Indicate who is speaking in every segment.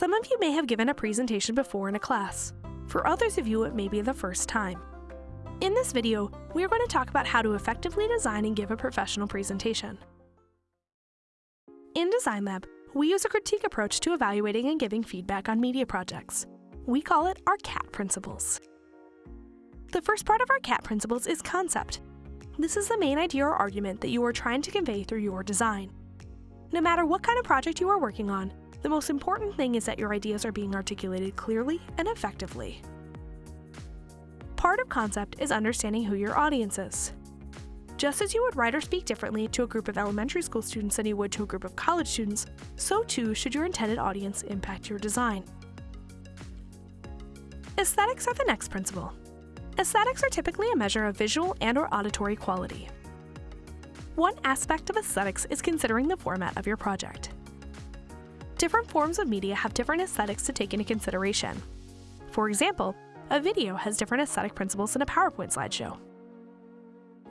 Speaker 1: Some of you may have given a presentation before in a class. For others of you, it may be the first time. In this video, we are going to talk about how to effectively design and give a professional presentation. In Design Lab, we use a critique approach to evaluating and giving feedback on media projects. We call it our CAT principles. The first part of our CAT principles is concept. This is the main idea or argument that you are trying to convey through your design. No matter what kind of project you are working on, the most important thing is that your ideas are being articulated clearly and effectively. Part of concept is understanding who your audience is. Just as you would write or speak differently to a group of elementary school students than you would to a group of college students, so too should your intended audience impact your design. Aesthetics are the next principle. Aesthetics are typically a measure of visual and or auditory quality. One aspect of aesthetics is considering the format of your project. Different forms of media have different aesthetics to take into consideration. For example, a video has different aesthetic principles than a PowerPoint slideshow.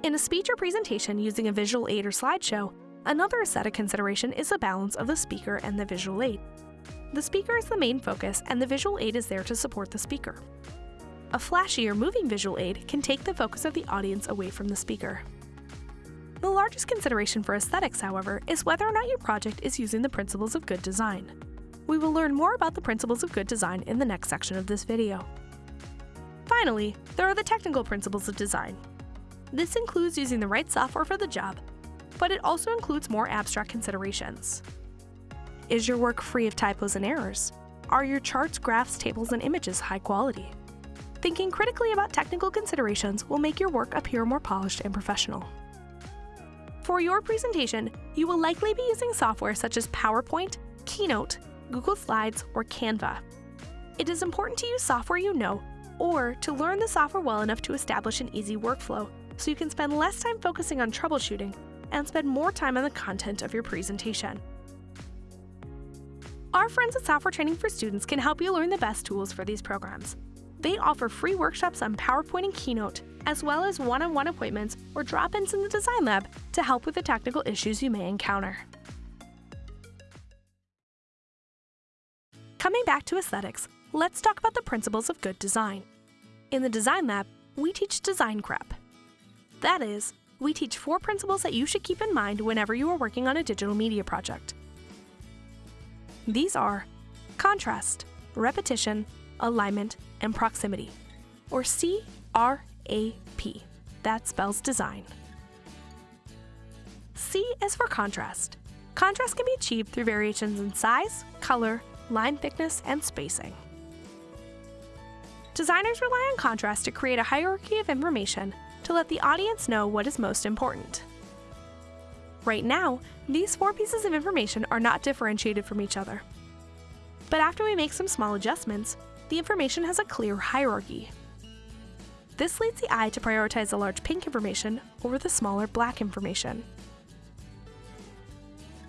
Speaker 1: In a speech or presentation using a visual aid or slideshow, another aesthetic consideration is the balance of the speaker and the visual aid. The speaker is the main focus and the visual aid is there to support the speaker. A flashy or moving visual aid can take the focus of the audience away from the speaker. The largest consideration for aesthetics, however, is whether or not your project is using the principles of good design. We will learn more about the principles of good design in the next section of this video. Finally, there are the technical principles of design. This includes using the right software for the job, but it also includes more abstract considerations. Is your work free of typos and errors? Are your charts, graphs, tables, and images high quality? Thinking critically about technical considerations will make your work appear more polished and professional. For your presentation, you will likely be using software such as PowerPoint, Keynote, Google Slides, or Canva. It is important to use software you know, or to learn the software well enough to establish an easy workflow so you can spend less time focusing on troubleshooting and spend more time on the content of your presentation. Our friends at Software Training for Students can help you learn the best tools for these programs. They offer free workshops on PowerPoint and Keynote, as well as one-on-one appointments or drop-ins in the Design Lab to help with the technical issues you may encounter. Coming back to aesthetics, let's talk about the principles of good design. In the Design Lab, we teach design crap. That is, we teach four principles that you should keep in mind whenever you are working on a digital media project. These are contrast, repetition, alignment, and proximity, or CRAP. That spells design. C is for contrast. Contrast can be achieved through variations in size, color, line thickness, and spacing. Designers rely on contrast to create a hierarchy of information to let the audience know what is most important. Right now, these four pieces of information are not differentiated from each other. But after we make some small adjustments, the information has a clear hierarchy. This leads the eye to prioritize the large pink information over the smaller black information.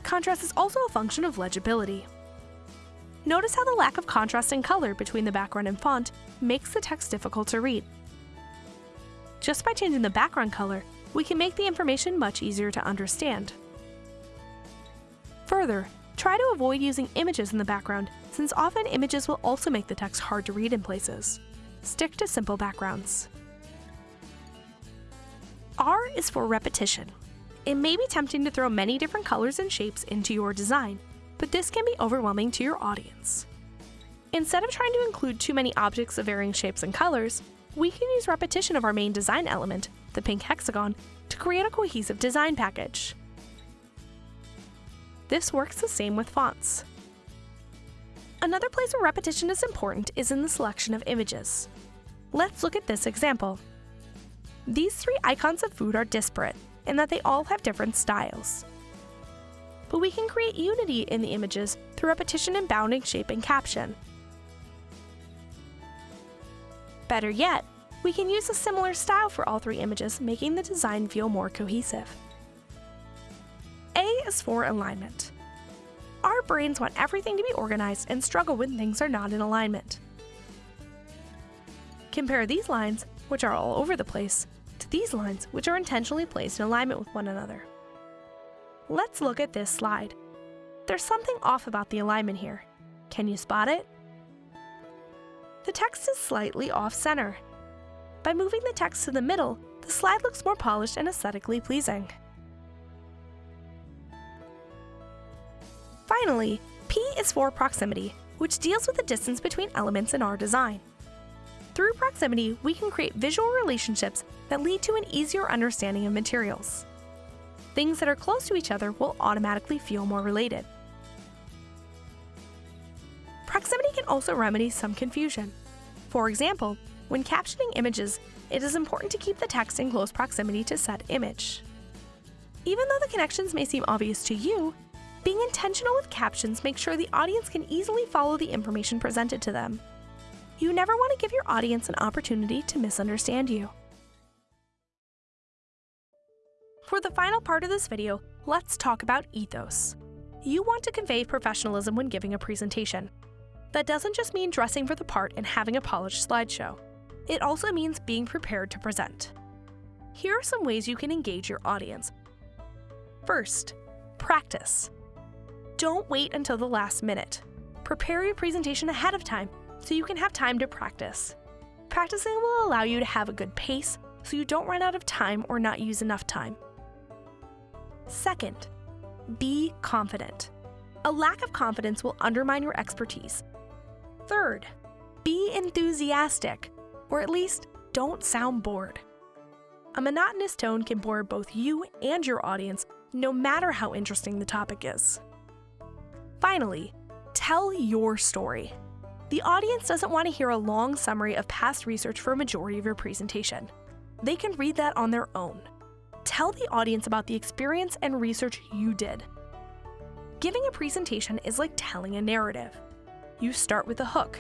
Speaker 1: Contrast is also a function of legibility. Notice how the lack of contrast in color between the background and font makes the text difficult to read. Just by changing the background color, we can make the information much easier to understand. Further, try to avoid using images in the background since often images will also make the text hard to read in places. Stick to simple backgrounds. Is for repetition. It may be tempting to throw many different colors and shapes into your design, but this can be overwhelming to your audience. Instead of trying to include too many objects of varying shapes and colors, we can use repetition of our main design element, the pink hexagon, to create a cohesive design package. This works the same with fonts. Another place where repetition is important is in the selection of images. Let's look at this example. These three icons of food are disparate in that they all have different styles. But we can create unity in the images through repetition in bounding shape and caption. Better yet, we can use a similar style for all three images, making the design feel more cohesive. A is for alignment. Our brains want everything to be organized and struggle when things are not in alignment. Compare these lines, which are all over the place, to these lines, which are intentionally placed in alignment with one another. Let's look at this slide. There's something off about the alignment here. Can you spot it? The text is slightly off-center. By moving the text to the middle, the slide looks more polished and aesthetically pleasing. Finally, P is for proximity, which deals with the distance between elements in our design. Through proximity, we can create visual relationships that lead to an easier understanding of materials. Things that are close to each other will automatically feel more related. Proximity can also remedy some confusion. For example, when captioning images, it is important to keep the text in close proximity to said image. Even though the connections may seem obvious to you, being intentional with captions makes sure the audience can easily follow the information presented to them. You never want to give your audience an opportunity to misunderstand you. For the final part of this video, let's talk about ethos. You want to convey professionalism when giving a presentation. That doesn't just mean dressing for the part and having a polished slideshow. It also means being prepared to present. Here are some ways you can engage your audience. First, practice. Don't wait until the last minute. Prepare your presentation ahead of time so you can have time to practice. Practicing will allow you to have a good pace so you don't run out of time or not use enough time. Second, be confident. A lack of confidence will undermine your expertise. Third, be enthusiastic, or at least don't sound bored. A monotonous tone can bore both you and your audience, no matter how interesting the topic is. Finally, tell your story. The audience doesn't want to hear a long summary of past research for a majority of your presentation. They can read that on their own. Tell the audience about the experience and research you did. Giving a presentation is like telling a narrative. You start with a hook.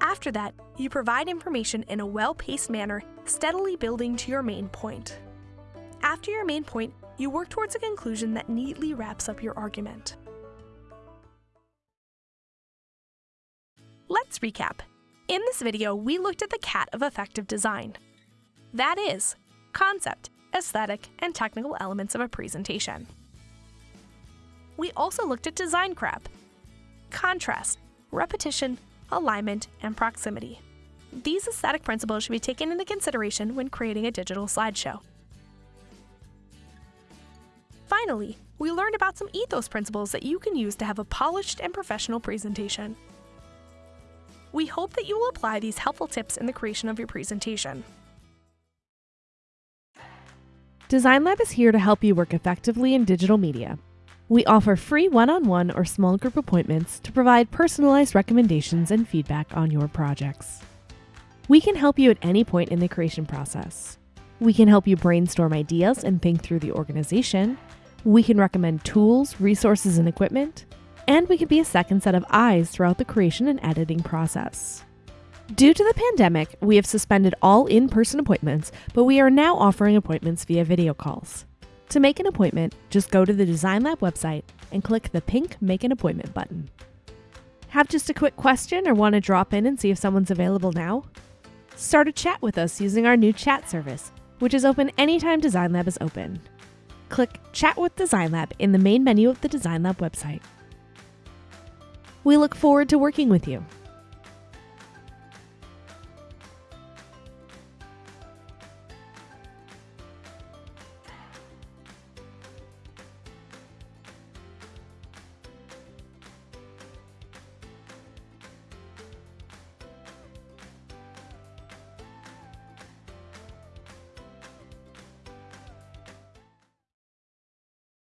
Speaker 1: After that, you provide information in a well-paced manner, steadily building to your main point. After your main point, you work towards a conclusion that neatly wraps up your argument. Let's recap. In this video, we looked at the CAT of effective design. That is, concept, aesthetic, and technical elements of a presentation. We also looked at design crap, contrast, repetition, alignment, and proximity. These aesthetic principles should be taken into consideration when creating a digital slideshow. Finally, we learned about some ethos principles that you can use to have a polished and professional presentation. We hope that you will apply these helpful tips in the creation of your presentation.
Speaker 2: Design Lab is here to help you work effectively in digital media. We offer free one-on-one or small group appointments to provide personalized recommendations and feedback on your projects. We can help you at any point in the creation process. We can help you brainstorm ideas and think through the organization. We can recommend tools, resources, and equipment and we can be a second set of eyes throughout the creation and editing process. Due to the pandemic, we have suspended all in person appointments, but we are now offering appointments via video calls. To make an appointment, just go to the Design Lab website and click the pink Make an Appointment button. Have just a quick question or want to drop in and see if someone's available now? Start a chat with us using our new chat service, which is open anytime Design Lab is open. Click Chat with Design Lab in the main menu of the Design Lab website. We look forward to working with you.